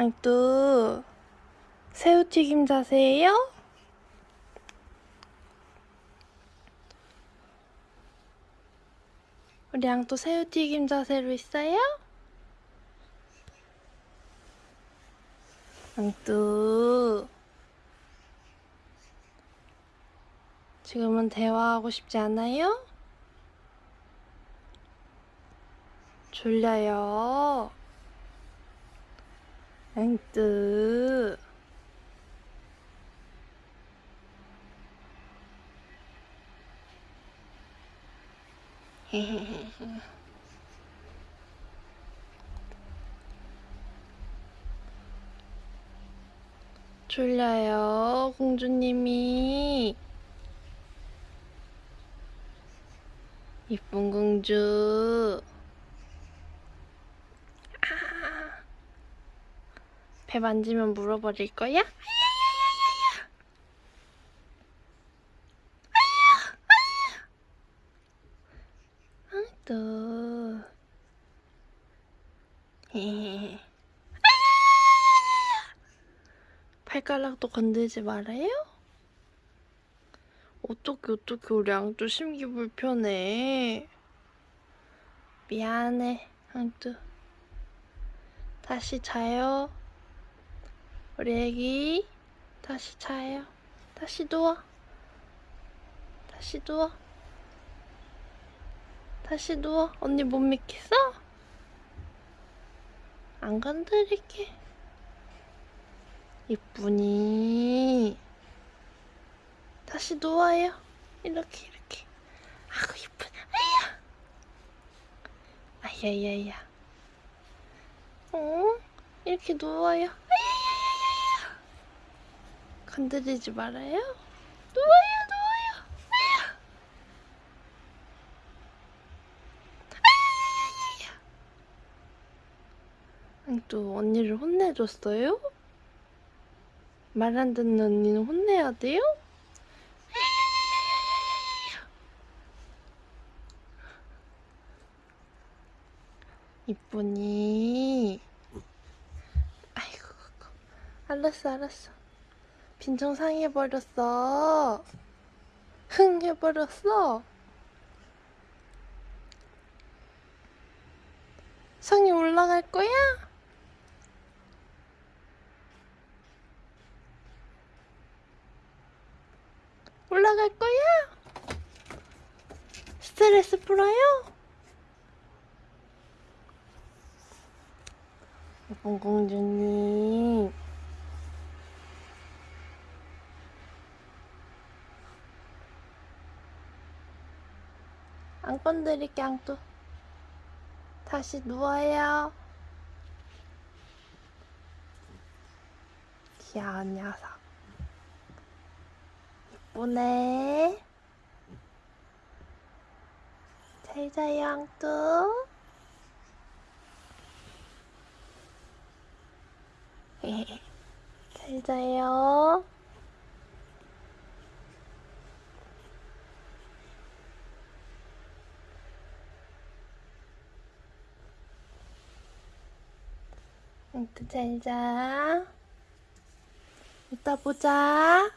앙뚜 새우튀김 자세예요? 우리 앙뚜 새우튀김 자세로 있어요? 앙뚜 지금은 대화하고 싶지 않아요? 졸려요. 앵뜨. 졸려요, 공주님이. 이쁜 공주. 아. 배 만지면 물어버릴 거야? 또. 발가락도 건들지 말아요? 어떻게 어떻게 우리 앙뚜 심기 불편해. 미안해, 앙뚜. 다시 자요. 우리 애기 다시 자요. 다시 누워. 다시 누워. 다시 누워. 언니 못 믿겠어? 안 건드릴게. 이쁘니. 다시 누워요. 이렇게 이렇게. 아구 이쁜. 아야. 아야야야. 어? 이렇게 누워요. 건드리지 말아요. 누워요, 누워요. 아야. 아야야야야. 아니, 또 언니를 혼내줬어요? 말 안 듣는 언니는 혼내야 돼요? 이쁘니? 아이고, 알았어, 알았어. 빈정 상해버렸어. 흥 해버렸어. 성이 올라갈 거야? 올라갈 거야? 스트레스 풀어요? 예쁜 공주님. 안 건 드릴게, 앙뚜. 다시 누워요. 귀여운 녀석. 이쁘네. 잘 자요, 앙뚜. 잘 자요. 응, 잘 자. 이따 보자.